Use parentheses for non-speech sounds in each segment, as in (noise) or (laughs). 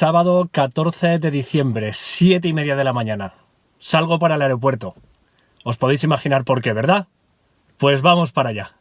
sábado 14 de diciembre, 7 y media de la mañana. Salgo para el aeropuerto. Os podéis imaginar por qué, ¿verdad? Pues vamos para allá.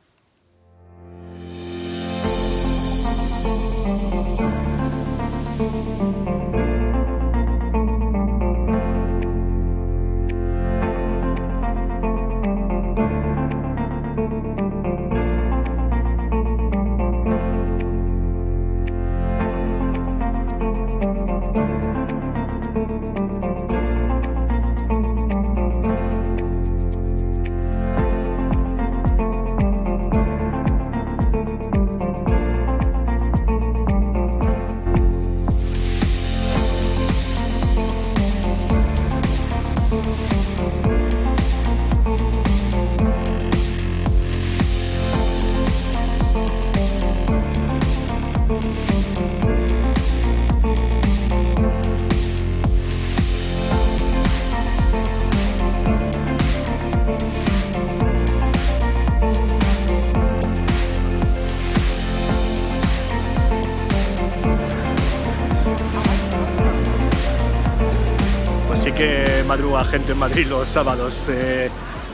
Madruga gente en Madrid los sábados. Eh,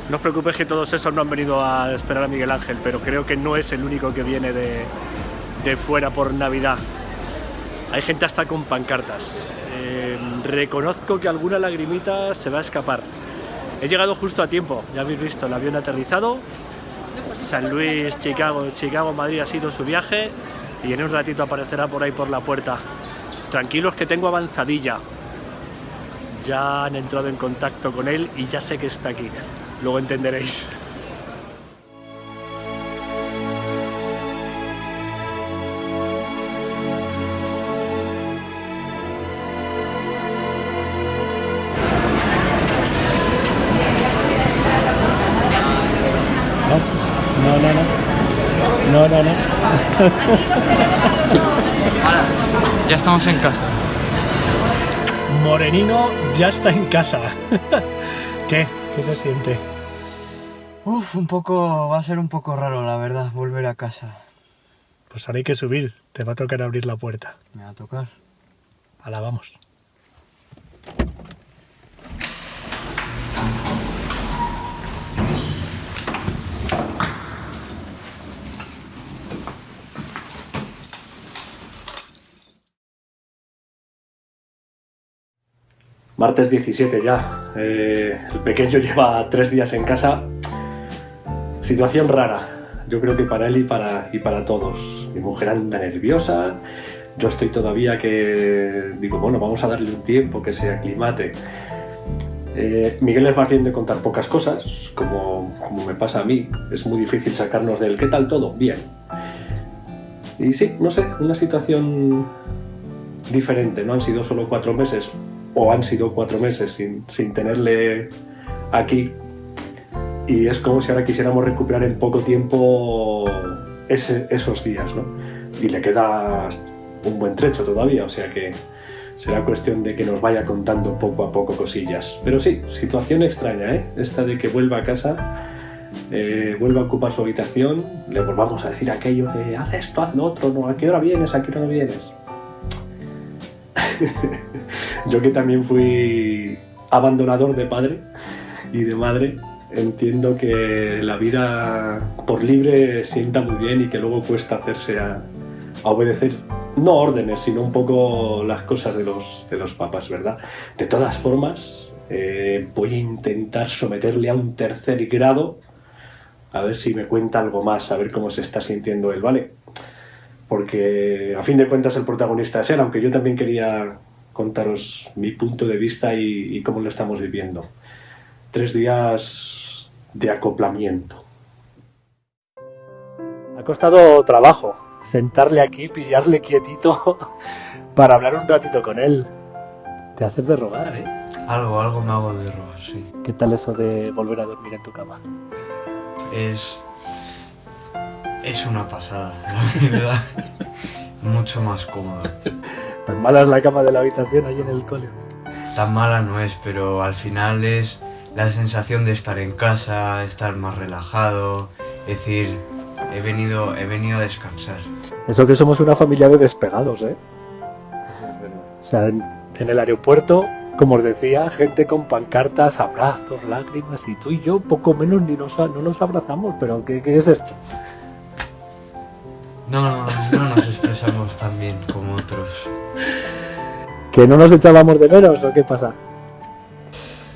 no os preocupéis que todos esos no han venido a esperar a Miguel Ángel, pero creo que no es el único que viene de, de fuera por Navidad. Hay gente hasta con pancartas. Eh, reconozco que alguna lagrimita se va a escapar. He llegado justo a tiempo, ya habéis visto, el avión aterrizado. San Luis, Chicago, Chicago, Madrid ha sido su viaje y en un ratito aparecerá por ahí por la puerta. Tranquilos que tengo avanzadilla. Ya han entrado en contacto con él y ya sé que está aquí. Luego entenderéis. No, no, no. No, no, no. Ya estamos en casa. Morenino ya está en casa. (laughs) ¿Qué? ¿Qué se siente? Uf, un poco... va a ser un poco raro, la verdad, volver a casa. Pues ahora hay que subir. Te va a tocar abrir la puerta. Me va a tocar. Ahora vamos. Martes 17 ya. Eh, el pequeño lleva tres días en casa. Situación rara. Yo creo que para él y para, y para todos. Mi mujer anda nerviosa. Yo estoy todavía que digo, bueno, vamos a darle un tiempo que se aclimate. Eh, Miguel es más bien de contar pocas cosas, como, como me pasa a mí. Es muy difícil sacarnos del ¿qué tal todo? Bien. Y sí, no sé, una situación diferente. No han sido solo cuatro meses, o han sido cuatro meses sin, sin tenerle aquí. Y es como si ahora quisiéramos recuperar en poco tiempo ese- esos días, ¿no? Y le queda un buen trecho todavía, o sea que será cuestión de que nos vaya contando poco a poco cosillas. Pero sí, situación extraña, ¿eh? Esta de que vuelva a casa, eh, vuelva a ocupar su habitación, le volvamos a decir aquello de haz esto, haz lo otro, no, ¿a qué hora vienes? ¿A qué hora no vienes? (laughs) Yo que también fui abandonador de padre y de madre, entiendo que la vida por libre sienta muy bien y que luego cuesta hacerse a, obedecer, no órdenes, sino un poco las cosas de los, de los papás, ¿verdad? De todas formas, eh, voy a intentar someterle a un tercer grado, a ver si me cuenta algo más, a ver cómo se está sintiendo él, ¿vale? Porque a fin de cuentas el protagonista es él, aunque yo también quería contaros mi punto de vista y, y cómo lo estamos viviendo. Tres días de acoplamiento. Ha costado trabajo sentarle aquí, pillarle quietito (laughs) para hablar un ratito con él. Te haces de rogar, ¿eh? Algo, algo me hago de robar, sí. ¿Qué tal eso de volver a dormir en tu cama? Es... Es una pasada, (laughs) la verdad. Mucho más cómodo. Tan mala es la cama de la habitación ahí en el cole. Tan mala no es, pero al final es la sensación de estar en casa, estar más relajado, es decir, he venido, he venido a descansar. Eso que somos una familia de despegados, ¿eh? O sea, en, en el aeropuerto, como os decía, gente con pancartas, abrazos, lágrimas, y tú y yo poco menos ni nos, no nos abrazamos, pero ¿qué, qué es esto? No, no, no nos expresamos tan bien como otros. ¿Que no nos echábamos de menos o qué pasa?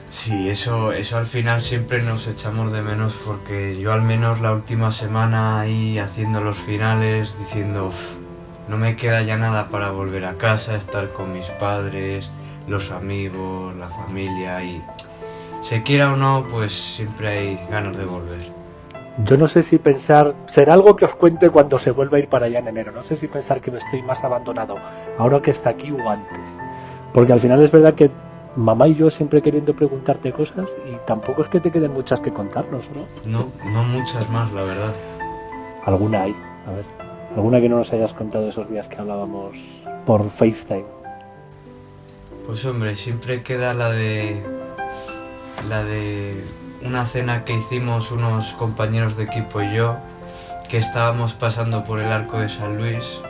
Sí, eso, eso al final siempre nos echamos de menos porque yo al menos la última semana ahí haciendo los finales diciendo "Uf, no me queda ya nada para volver a casa, estar con mis padres, los amigos, la familia y se quiera o no, pues siempre hay ganas de volver. Yo no sé si pensar, será algo que os cuente cuando se vuelva a ir para allá en enero, no sé si pensar que me estoy más abandonado ahora que está aquí o antes. Porque al final es verdad que mamá y yo siempre queriendo preguntarte cosas y tampoco es que te queden muchas que contarnos, ¿no? No, no muchas más, la verdad. Alguna hay, a ver, alguna que no nos hayas contado esos días que hablábamos por FaceTime. Pues hombre, siempre queda la de la de una cena que hicimos unos compañeros de equipo y yo, que estábamos pasando por el arco de San Luis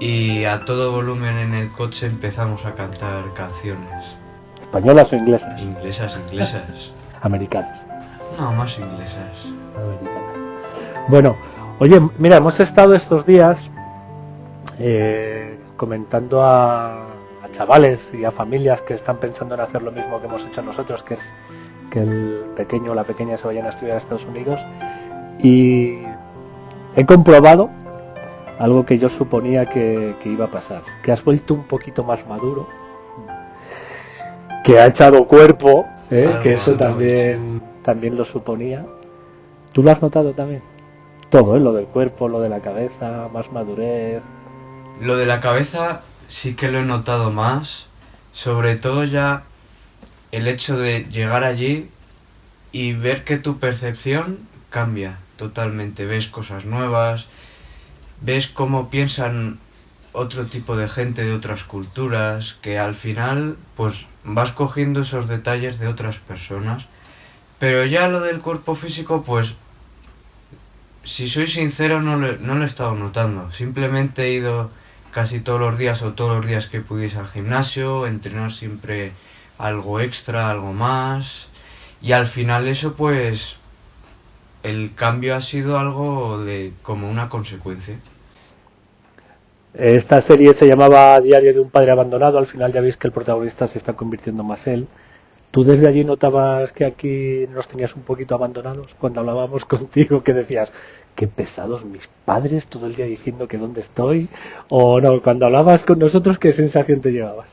y a todo volumen en el coche empezamos a cantar canciones. ¿Españolas o inglesas? Inglesas, inglesas. (laughs) Americanas. No, más inglesas. americanas. Bueno, oye, mira, hemos estado estos días eh, comentando a, a chavales y a familias que están pensando en hacer lo mismo que hemos hecho nosotros, que es que el pequeño o la pequeña se vayan a estudiar a Estados Unidos. Y he comprobado algo que yo suponía que, que iba a pasar, que has vuelto un poquito más maduro, que ha echado cuerpo, ¿eh? Algo, que eso también, también lo suponía. ¿Tú lo has notado también? Todo, ¿eh? lo del cuerpo, lo de la cabeza, más madurez. Lo de la cabeza sí que lo he notado más, sobre todo ya el hecho de llegar allí y ver que tu percepción cambia totalmente, ves cosas nuevas, ves cómo piensan otro tipo de gente de otras culturas, que al final pues vas cogiendo esos detalles de otras personas, pero ya lo del cuerpo físico pues si soy sincero no lo, no lo he estado notando, simplemente he ido casi todos los días o todos los días que pudiese al gimnasio, entrenar siempre algo extra, algo más. Y al final eso pues el cambio ha sido algo de como una consecuencia. Esta serie se llamaba Diario de un padre abandonado, al final ya veis que el protagonista se está convirtiendo más él. ¿Tú desde allí notabas que aquí nos tenías un poquito abandonados? Cuando hablábamos (laughs) contigo, que decías, qué pesados mis padres todo el día diciendo que dónde estoy. O no, cuando hablabas con nosotros, ¿qué sensación te llevabas?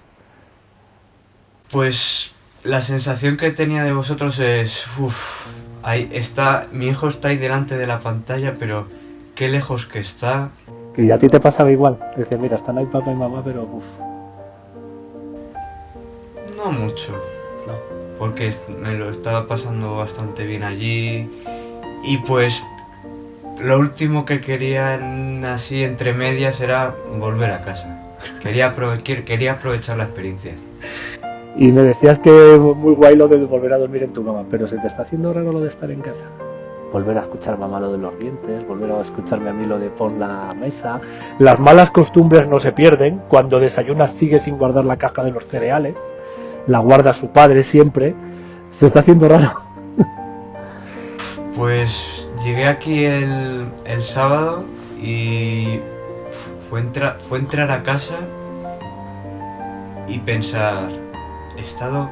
Pues la sensación que tenía de vosotros es, uff, ahí está, mi hijo está ahí delante de la pantalla, pero qué lejos que está. Que a ti te pasaba igual. Decías, mira, están ahí papá y mamá, pero uff. No mucho, No. porque me lo estaba pasando bastante bien allí y pues lo último que quería en- así entre medias era volver a casa. Quería, aprove- quer- quería aprovechar la experiencia. Y me decías que muy guay lo de volver a dormir en tu cama, pero se te está haciendo raro lo de estar en casa. Volver a escuchar mamá lo de los dientes, volver a escucharme a mí lo de pon la mesa. Las malas costumbres no se pierden. Cuando desayunas sigue sin guardar la caja de los cereales. La guarda su padre siempre. Se está haciendo raro. (laughs) Pues llegué aquí el, el sábado y fue, entra- fue entrar a casa y pensar, he estado,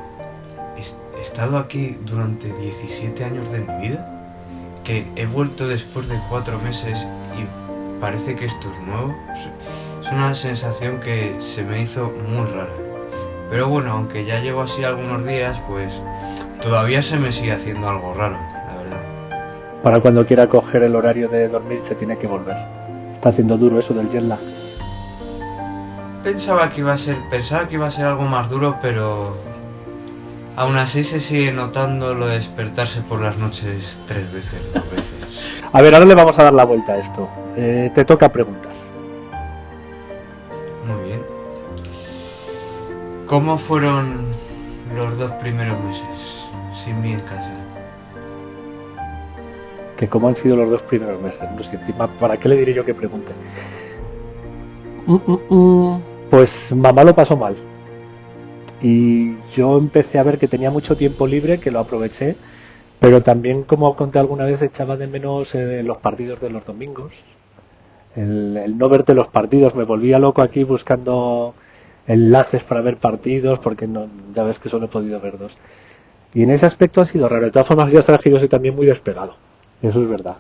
he, estado aquí durante 17 años de mi vida, que he vuelto después de cuatro meses y parece que esto es nuevo. Es una sensación que se me hizo muy rara. Pero bueno, aunque ya llevo así algunos días, pues todavía se me sigue haciendo algo raro, la verdad. Para cuando quiera coger el horario de dormir se tiene que volver. Está haciendo duro eso del jet lag. Pensaba que iba a ser, pensaba que iba a ser algo más duro, pero aún así se sigue notando lo de despertarse por las noches tres veces, dos veces. (laughs) A ver, ahora le vamos a dar la vuelta a esto. Eh, te toca preguntar. Muy bien. ¿Cómo fueron los dos primeros meses sin mí en casa? que cómo han sido los dos primeros meses. No sé, encima, ¿para qué le diré yo que pregunte? Mm, mm, mm. Pues mamá lo pasó mal. Y yo empecé a ver que tenía mucho tiempo libre, que lo aproveché, pero también, como conté alguna vez, echaba de menos eh, los partidos de los domingos. El, el no verte los partidos, me volvía loco aquí buscando enlaces para ver partidos, porque no, ya ves que solo he podido ver dos. Y en ese aspecto ha sido raro. De todas formas, ya sabes que yo soy también muy despegado. Eso es verdad.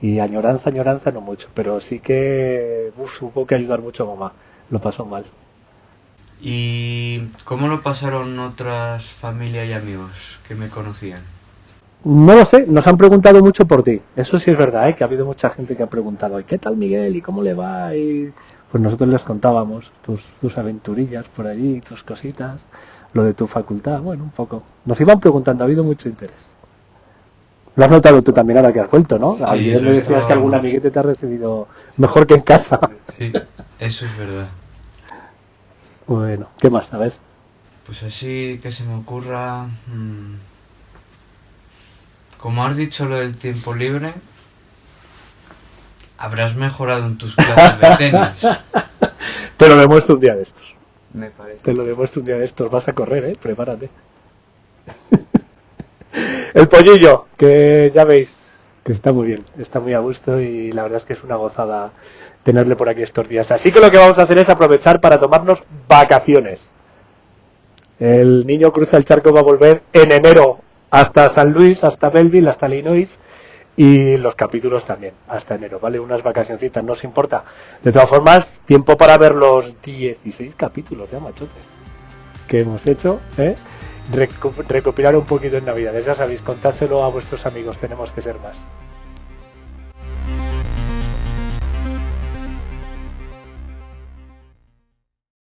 Y añoranza, añoranza no mucho. Pero sí que uf, hubo que ayudar mucho a mamá. Lo pasó mal. ¿Y cómo lo pasaron otras familias y amigos que me conocían? No lo sé, nos han preguntado mucho por ti. Eso sí es verdad, ¿eh? que ha habido mucha gente que ha preguntado, ¿y qué tal Miguel? ¿Y cómo le va? Y pues nosotros les contábamos tus, tus aventurillas por allí, tus cositas, lo de tu facultad, bueno, un poco. Nos iban preguntando, ha habido mucho interés. Lo has notado tú también ahora que has vuelto, ¿no? Sí, Ayer me decías que algún amiguete te ha recibido mejor que en casa. Sí, eso es verdad. Bueno, ¿qué más? A ver. Pues así que se me ocurra... mm, Como has dicho lo del tiempo libre, habrás mejorado en tus clases de tenis. (laughs) Te lo demuestro un día de estos. Me parece. Te lo demuestro un día de estos. Vas a correr, ¿eh? Prepárate. (laughs) El pollillo, que ya veis que está muy bien, está muy a gusto y la verdad es que es una gozada tenerle por aquí estos días. Así que lo que vamos a hacer es aprovechar para tomarnos vacaciones. El niño cruza el charco va a volver en enero hasta San Luis, hasta Belleville, hasta Illinois y los capítulos también hasta enero, ¿vale? Unas vacacioncitas, no os importa. De todas formas, tiempo para ver los 16 capítulos, ya machote, que hemos hecho, ¿eh? Recu- recopilar un poquito en Navidad. Ya sabéis, contádselo a vuestros amigos, tenemos que ser más.